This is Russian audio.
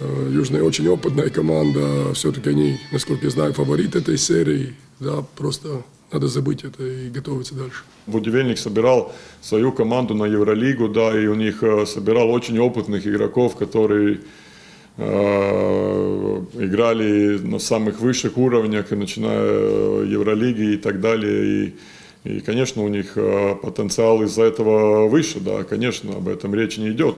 Э, Южная очень опытная команда, все-таки они, насколько я знаю, фаворит этой серии. Да, просто надо забыть это и готовиться дальше. Будивельник собирал свою команду на Евролигу, да, и у них э, собирал очень опытных игроков, которые э, играли на самых высших уровнях, и начиная э, Евролиги и так далее. И, и, конечно, у них потенциал из-за этого выше, да, конечно, об этом речь не идет.